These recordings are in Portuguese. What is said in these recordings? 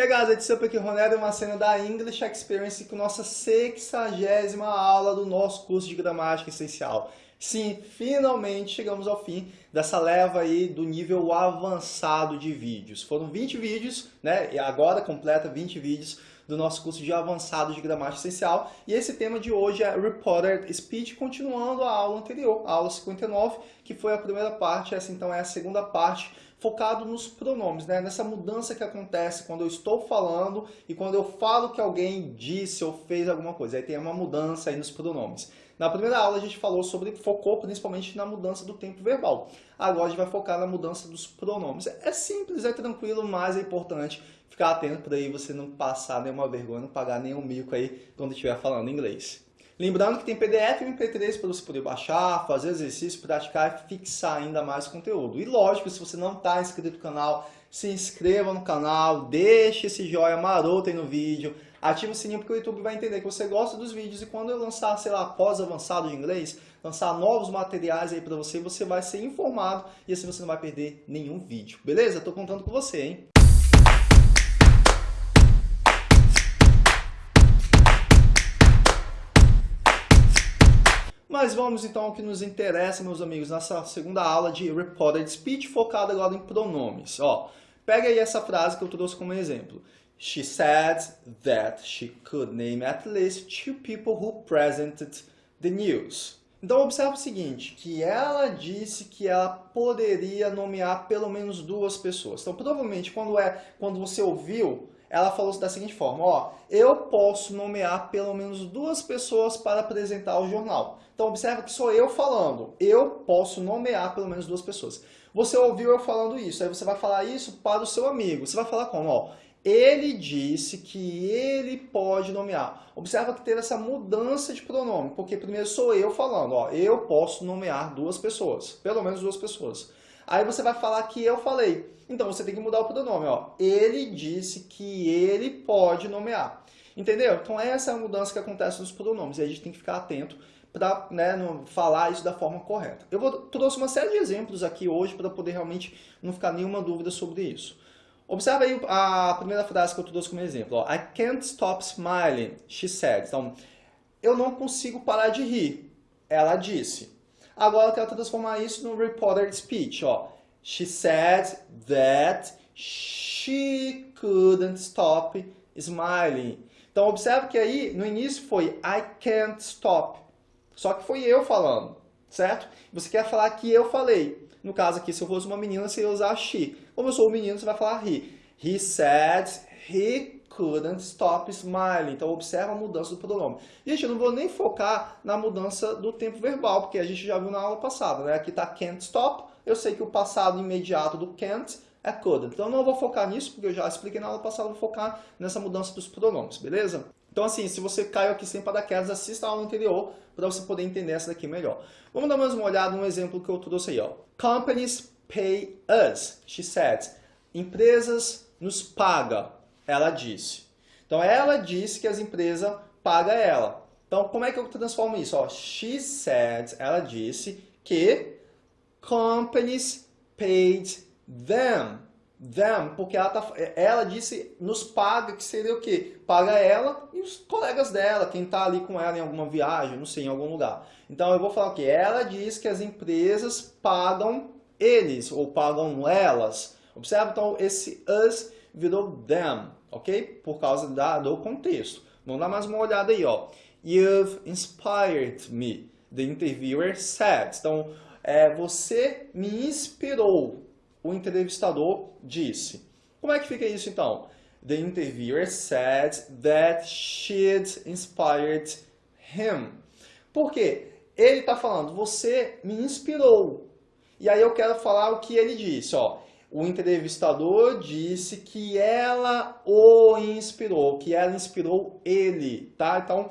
Hey guys, it's Super Ronaldo, uma cena da English Experience com nossa sexagésima aula do nosso curso de gramática essencial. Sim, finalmente chegamos ao fim dessa leva aí do nível avançado de vídeos. Foram 20 vídeos, né? E agora completa 20 vídeos do nosso curso de avançado de gramática essencial. E esse tema de hoje é Reported Speech, continuando a aula anterior, a aula 59, que foi a primeira parte, essa então é a segunda parte, focado nos pronomes, né? nessa mudança que acontece quando eu estou falando e quando eu falo que alguém disse ou fez alguma coisa. Aí tem uma mudança aí nos pronomes. Na primeira aula a gente falou sobre, focou principalmente na mudança do tempo verbal. Agora a gente vai focar na mudança dos pronomes. É simples, é tranquilo, mas é importante ficar atento para aí você não passar nenhuma vergonha, não pagar nenhum mico aí quando estiver falando inglês. Lembrando que tem PDF e MP3 para você poder baixar, fazer exercício, praticar e fixar ainda mais conteúdo. E lógico, se você não está inscrito no canal, se inscreva no canal, deixe esse joinha maroto aí no vídeo, ative o sininho porque o YouTube vai entender que você gosta dos vídeos e quando eu lançar, sei lá, pós-avançado de inglês, lançar novos materiais aí para você, você vai ser informado e assim você não vai perder nenhum vídeo. Beleza? Estou contando com você, hein? Mas vamos então ao que nos interessa, meus amigos, nessa segunda aula de Reported Speech, focada agora em pronomes. Ó, pega aí essa frase que eu trouxe como exemplo. She said that she could name at least two people who presented the news. Então observe o seguinte, que ela disse que ela poderia nomear pelo menos duas pessoas. Então provavelmente quando, é, quando você ouviu ela falou da seguinte forma, ó, eu posso nomear pelo menos duas pessoas para apresentar o jornal. Então observa que sou eu falando, eu posso nomear pelo menos duas pessoas. Você ouviu eu falando isso, aí você vai falar isso para o seu amigo. Você vai falar como? Ó, ele disse que ele pode nomear. Observa que teve essa mudança de pronome, porque primeiro sou eu falando, ó, eu posso nomear duas pessoas, pelo menos duas pessoas. Aí você vai falar que eu falei. Então você tem que mudar o pronome, ó. Ele disse que ele pode nomear. Entendeu? Então essa é a mudança que acontece nos pronomes e a gente tem que ficar atento para né, falar isso da forma correta. Eu vou, trouxe uma série de exemplos aqui hoje para poder realmente não ficar nenhuma dúvida sobre isso. Observe aí a primeira frase que eu trouxe como exemplo. Ó. I can't stop smiling, she said. Então, eu não consigo parar de rir, ela disse. Agora eu quero transformar isso no reported speech. Ó. She said that she couldn't stop smiling. Então observe que aí no início foi I can't stop. Só que foi eu falando, certo? Você quer falar que eu falei. No caso aqui, se eu fosse uma menina, você ia usar she. Como eu sou um menino, você vai falar he. He said he couldn't stop smiling. Então, observa a mudança do pronome. Gente, eu não vou nem focar na mudança do tempo verbal, porque a gente já viu na aula passada, né? Aqui está can't stop. Eu sei que o passado imediato do can't é couldn't. Então, não vou focar nisso, porque eu já expliquei na aula passada, vou focar nessa mudança dos pronomes, beleza? Então, assim, se você caiu aqui sem paraquedas, assista a aula anterior para você poder entender essa daqui melhor. Vamos dar mais uma olhada no exemplo que eu trouxe aí, ó. Companies pay us, she said. Empresas nos pagam ela disse. Então, ela disse que as empresas pagam ela. Então, como é que eu transformo isso? Ó, she said, ela disse que companies paid them. Them, porque ela, tá, ela disse nos paga, que seria o quê? Paga ela e os colegas dela, quem está ali com ela em alguma viagem, não sei, em algum lugar. Então eu vou falar o quê? Ela diz que as empresas pagam eles, ou pagam elas. Observa, então, esse us virou them ok? Por causa da, do contexto. Vamos dar mais uma olhada aí, ó. You've inspired me, the interviewer said. Então, é, você me inspirou, o entrevistador disse. Como é que fica isso então? The interviewer said that she'd inspired him. Por quê? Ele está falando, você me inspirou. E aí eu quero falar o que ele disse, ó o entrevistador disse que ela o inspirou, que ela inspirou ele, tá? Então,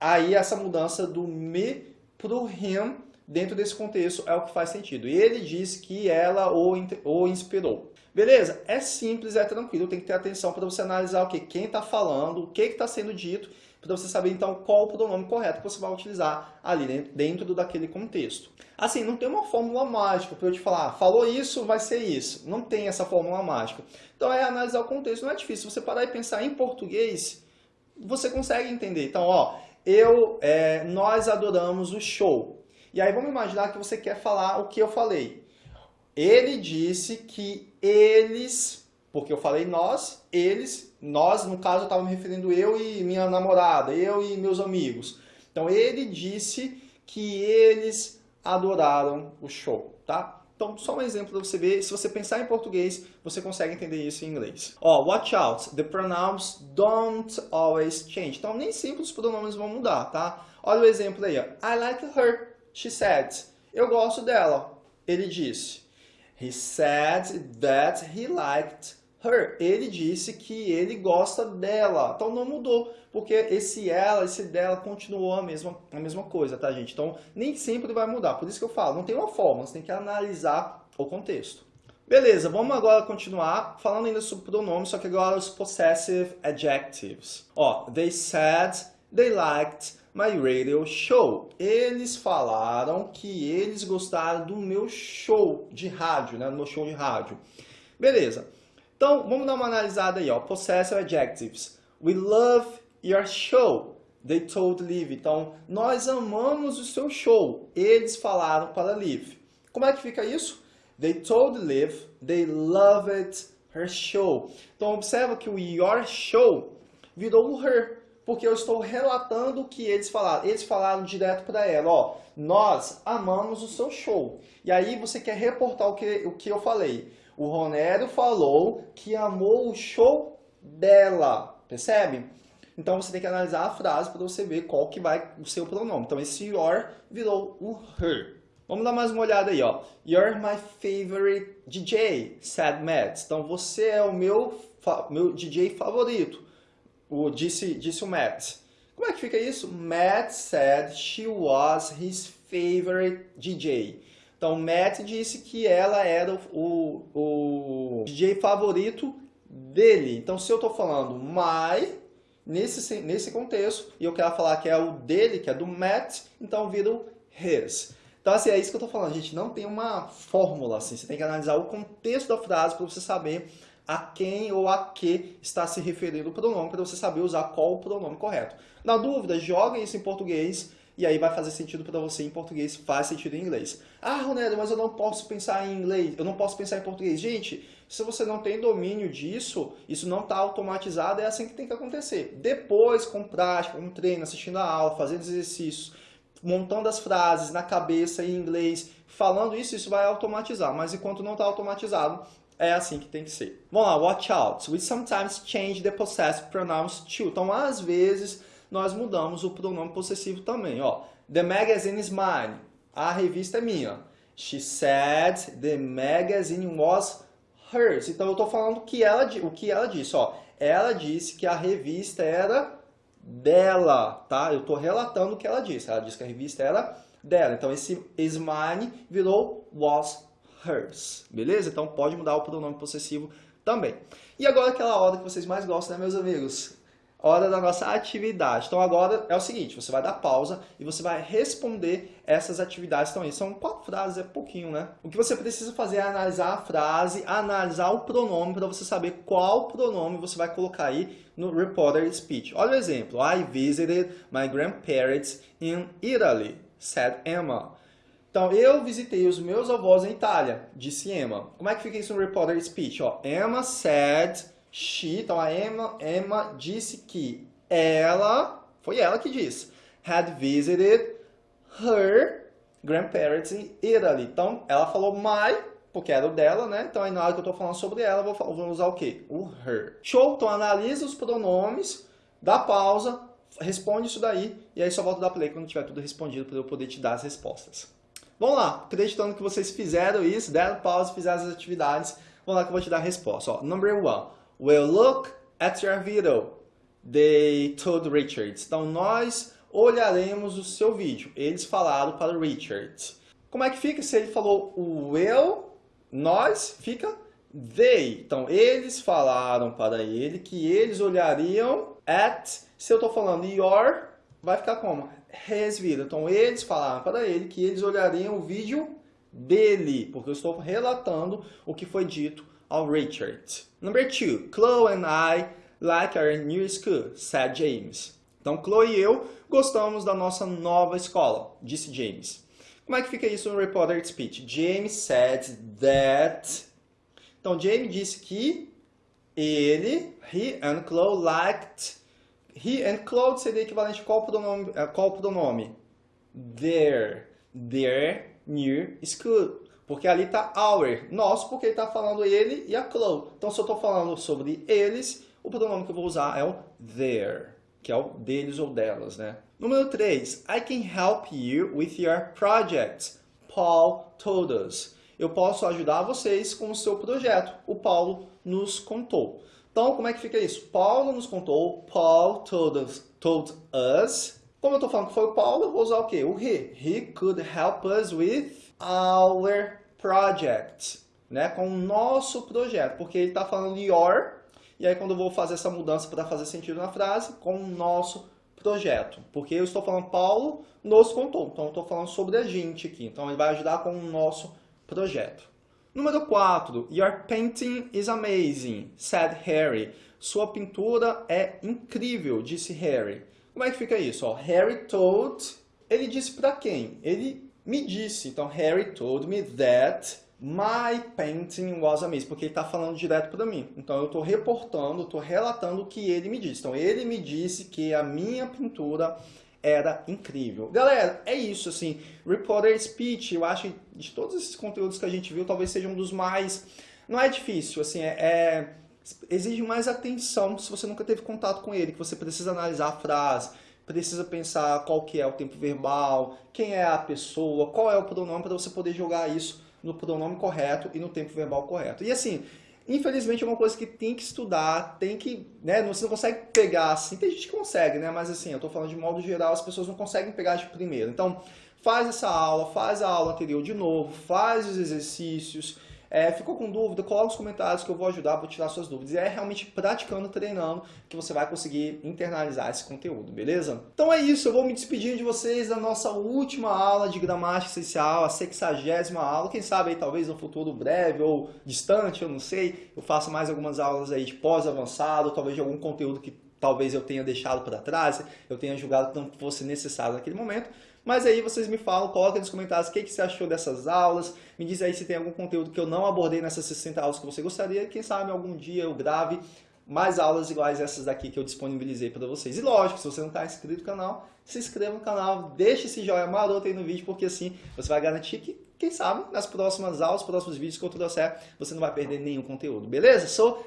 aí essa mudança do me pro him, dentro desse contexto, é o que faz sentido. Ele disse que ela o, o inspirou. Beleza? É simples, é tranquilo, tem que ter atenção para você analisar o que quem está falando, o que está sendo dito, para você saber então qual o pronome correto que você vai utilizar ali dentro daquele contexto. Assim, não tem uma fórmula mágica para eu te falar, falou isso, vai ser isso. Não tem essa fórmula mágica. Então é analisar o contexto, não é difícil. Você parar e pensar em português, você consegue entender. Então, ó, eu, é, nós adoramos o show. E aí vamos imaginar que você quer falar o que eu falei. Ele disse que eles, porque eu falei nós, eles, nós, no caso, eu estava me referindo eu e minha namorada, eu e meus amigos. Então ele disse que eles adoraram o show, tá? Então, só um exemplo para você ver, se você pensar em português, você consegue entender isso em inglês. Ó, oh, watch out, the pronouns don't always change. Então, nem sempre os pronomes vão mudar, tá? Olha o exemplo aí, ó. I like her, she said. Eu gosto dela, ele disse. He said that he liked her. Ele disse que ele gosta dela. Então não mudou, porque esse ela, esse dela continuou a mesma, a mesma coisa, tá, gente? Então nem sempre vai mudar. Por isso que eu falo, não tem uma forma, você tem que analisar o contexto. Beleza, vamos agora continuar falando ainda sobre pronomes, só que agora os possessive adjectives. Ó, they said they liked my radio show. Eles falaram que eles gostaram do meu show de rádio, né? Do meu show de rádio. Beleza. Então, vamos dar uma analisada aí, ó. Possessive adjectives. We love your show. They told Liv. Então, nós amamos o seu show. Eles falaram para Liv. Como é que fica isso? They told Liv they loved her show. Então, observa que o your show virou o her. Porque eu estou relatando o que eles falaram. Eles falaram direto para ela, ó. Nós amamos o seu show. E aí você quer reportar o que, o que eu falei. O Ronério falou que amou o show dela, percebe? Então você tem que analisar a frase para você ver qual que vai o seu pronome. Então esse your virou o her. Vamos dar mais uma olhada aí, ó. You're my favorite DJ, said Matt. Então você é o meu, meu DJ favorito, o, disse, disse o Matt. Como é que fica isso? Matt said she was his favorite DJ. Então, Matt disse que ela era o, o, DJ favorito dele. Então, se eu estou falando my, nesse, nesse contexto, e eu quero falar que é o dele, que é do Matt, então vira o his. Então, assim, é isso que eu estou falando, gente. Não tem uma fórmula, assim. Você tem que analisar o contexto da frase para você saber a quem ou a que está se referindo o pronome, para você saber usar qual o pronome correto. Na dúvida, joga isso em português, e aí vai fazer sentido para você em português, faz sentido em inglês. Ah, Ronaldo, mas eu não posso pensar em inglês, eu não posso pensar em português. Gente, se você não tem domínio disso, isso não está automatizado, é assim que tem que acontecer. Depois, com prática, com treino, assistindo a aula, fazendo exercícios, montando as frases na cabeça em inglês, falando isso, isso vai automatizar. Mas enquanto não está automatizado, é assim que tem que ser. Vamos lá, watch out. We sometimes change the possessive pronouns to. Então, às vezes, nós mudamos o pronome possessivo também. Ó. The magazine is mine. A revista é minha. She said the magazine was hers. Então eu estou falando que ela, o que ela disse. Ó. Ela disse que a revista era dela. Tá? Eu estou relatando o que ela disse. Ela disse que a revista era dela. Então esse is mine virou was hers. Beleza? Então pode mudar o pronome possessivo também. E agora aquela hora que vocês mais gostam, né, meus amigos? hora da nossa atividade. Então agora é o seguinte, você vai dar pausa e você vai responder essas atividades. Então, são quatro frases, é pouquinho, né? O que você precisa fazer é analisar a frase, analisar o pronome para você saber qual pronome você vai colocar aí no reporter speech. Olha o exemplo. I visited my grandparents in Italy, said Emma. Então, eu visitei os meus avós em Itália, disse Emma. Como é que fica isso no reporter speech? Ó, Emma said She, então a Emma, Emma disse que ela, foi ela que disse, had visited her grandparents in Italy. Então, ela falou my, porque era o dela, né? Então, aí na hora que eu estou falando sobre ela, vou, vou usar o quê? O her. Show? Então, analisa os pronomes, dá pausa, responde isso daí, e aí só volta dar play quando tiver tudo respondido para eu poder te dar as respostas. Vamos lá, acreditando que vocês fizeram isso, deram pausa, fizeram as atividades, vamos lá que eu vou te dar a resposta. Ó, number one. We'll look at your video, they told Richard. Então, nós olharemos o seu vídeo. Eles falaram para Richard. Como é que fica se ele falou o will, nós, fica they. Então, eles falaram para ele que eles olhariam at. Se eu estou falando your, vai ficar como? His vida. Então, eles falaram para ele que eles olhariam o vídeo dele, porque eu estou relatando o que foi dito ao Richard. Number two, Chloe and I like our new school, said James. Então, Chloe e eu gostamos da nossa nova escola, disse James. Como é que fica isso no reported speech? James said that... Então, James disse que ele, he and Chloe liked... He and Chloe seria equivalente a qual pronome? Qual pronome? Their. Their new school. Porque ali está our. Nosso, porque ele está falando ele e a Chloe. Então, se eu estou falando sobre eles, o pronome que eu vou usar é o their que é o deles ou delas, né? Número 3. I can help you with your project. Paul told us. Eu posso ajudar vocês com o seu projeto. O Paulo nos contou. Então, como é que fica isso? Paulo nos contou. Paul told us. Told us. Como eu estou falando que foi o Paulo, eu vou usar o quê? O he. He could help us with our project. Né? Com o nosso projeto. Porque ele está falando your e aí quando eu vou fazer essa mudança para fazer sentido na frase, com o nosso projeto. Porque eu estou falando Paulo nos contou, então eu estou falando sobre a gente aqui. Então ele vai ajudar com o nosso projeto. Número 4. Your painting is amazing, said Harry. Sua pintura é incrível, disse Harry. Como é que fica isso? Ó, Harry told, ele disse para quem? Ele me disse. Então, Harry told me that My painting was amazing, porque ele está falando direto para mim. Então eu estou reportando, estou relatando o que ele me disse. Então ele me disse que a minha pintura era incrível. Galera, é isso, assim, Reporter Speech, eu acho de todos esses conteúdos que a gente viu, talvez seja um dos mais... Não é difícil, assim, é, é... exige mais atenção se você nunca teve contato com ele, que você precisa analisar a frase, precisa pensar qual que é o tempo verbal, quem é a pessoa, qual é o pronome para você poder jogar isso no pronome correto e no tempo verbal correto. E assim, infelizmente é uma coisa que tem que estudar, tem que, né, você não consegue pegar assim, tem gente que consegue, né, mas assim, eu tô falando de modo geral, as pessoas não conseguem pegar de primeiro. Então, faz essa aula, faz a aula anterior de novo, faz os exercícios, é, ficou com dúvida? Coloque nos comentários que eu vou ajudar, vou tirar suas dúvidas. E é realmente praticando, treinando, que você vai conseguir internalizar esse conteúdo, beleza? Então é isso, eu vou me despedindo de vocês da nossa última aula de gramática essencial, a sexagésima aula. Quem sabe aí, talvez no futuro breve ou distante, eu não sei, eu faço mais algumas aulas aí de pós-avançado, talvez de algum conteúdo que talvez eu tenha deixado para trás, eu tenha julgado que não fosse necessário naquele momento. Mas aí vocês me falam, coloquem nos comentários o que, que você achou dessas aulas. Me diz aí se tem algum conteúdo que eu não abordei nessas 60 aulas que você gostaria. Quem sabe algum dia eu grave mais aulas iguais essas daqui que eu disponibilizei para vocês. E lógico, se você não está inscrito no canal, se inscreva no canal, deixe esse joinha maroto aí no vídeo, porque assim você vai garantir que, quem sabe, nas próximas aulas, próximos vídeos que eu trouxer, você não vai perder nenhum conteúdo, beleza? So,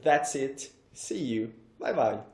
that's it. See you. Bye, bye.